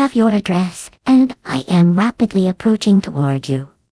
have your address, and I am rapidly approaching toward you.